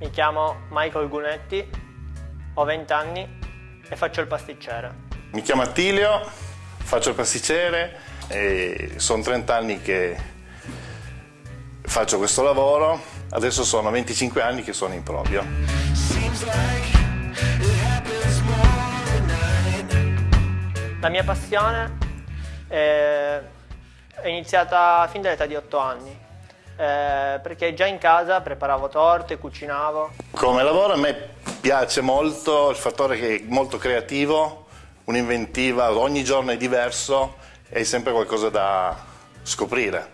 Mi chiamo Michael Gunetti, ho 20 anni e faccio il pasticcere. Mi chiamo Attilio, faccio il pasticcere e sono 30 anni che faccio questo lavoro. Adesso sono 25 anni che sono in proprio. La mia passione è, è iniziata fin dall'età di 8 anni, eh, perché già in casa preparavo torte, cucinavo. Come lavoro a me piace molto il fattore che è molto creativo, un'inventiva, ogni giorno è diverso e sempre qualcosa da scoprire.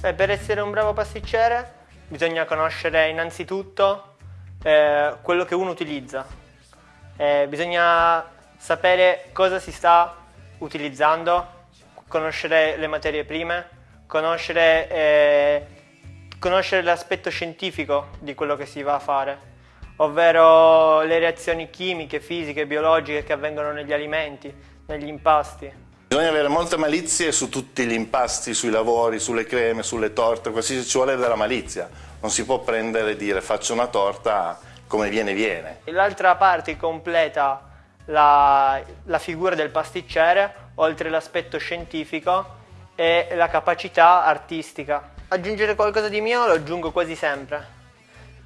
Beh, per essere un bravo pasticcere bisogna conoscere innanzitutto eh, quello che uno utilizza. Eh, bisogna sapere cosa si sta utilizzando, conoscere le materie prime, conoscere, eh, conoscere l'aspetto scientifico di quello che si va a fare, ovvero le reazioni chimiche, fisiche, biologiche che avvengono negli alimenti, negli impasti. Bisogna avere molte malizie su tutti gli impasti, sui lavori, sulle creme, sulle torte, qualsiasi ci vuole della malizia. Non si può prendere e dire faccio una torta come viene viene. L'altra parte completa la, la figura del pasticcere, oltre l'aspetto scientifico, e la capacità artistica. Aggiungere qualcosa di mio lo aggiungo quasi sempre,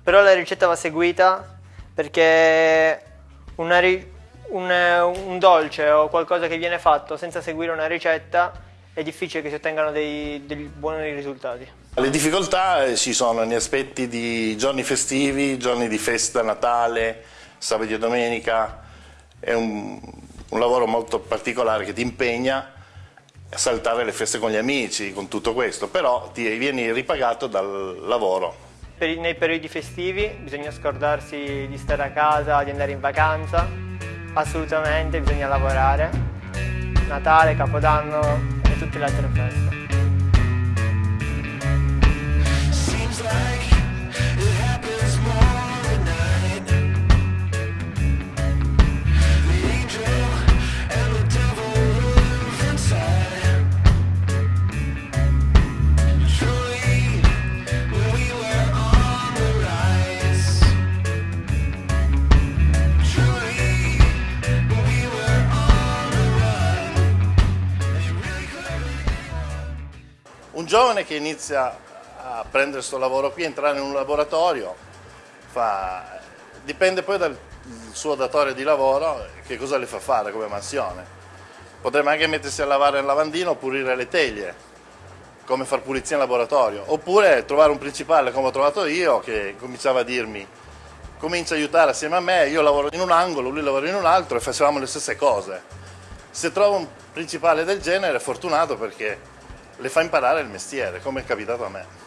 però la ricetta va seguita perché una, un, un, dolce o qualcosa che viene fatto senza seguire una ricetta è difficile che si ottengano dei, dei buoni risultati. Le difficoltà eh, ci sono negli aspetti di giorni festivi, giorni di festa, Natale, sabato e domenica. È un, un lavoro molto particolare che ti impegna a saltare le feste con gli amici, con tutto questo, però ti vieni ripagato dal lavoro. Per, nei periodi festivi bisogna scordarsi di stare a casa, di andare in vacanza, assolutamente bisogna lavorare, Natale, Capodanno e tutte le altre feste. Un giovane che inizia a prendere questo lavoro qui, entrare in un laboratorio, fa, dipende poi dal suo datore di lavoro che cosa le fa fare come mansione. Potrebbe anche mettersi a lavare il lavandino o pulire le teglie, come far pulizia in laboratorio, oppure trovare un principale come ho trovato io che cominciava a dirmi comincia a aiutare assieme a me, io lavoro in un angolo, lui lavora in un altro e facevamo le stesse cose. Se trovo un principale del genere è fortunato perché le fa imparare il mestiere, come è capitato a me.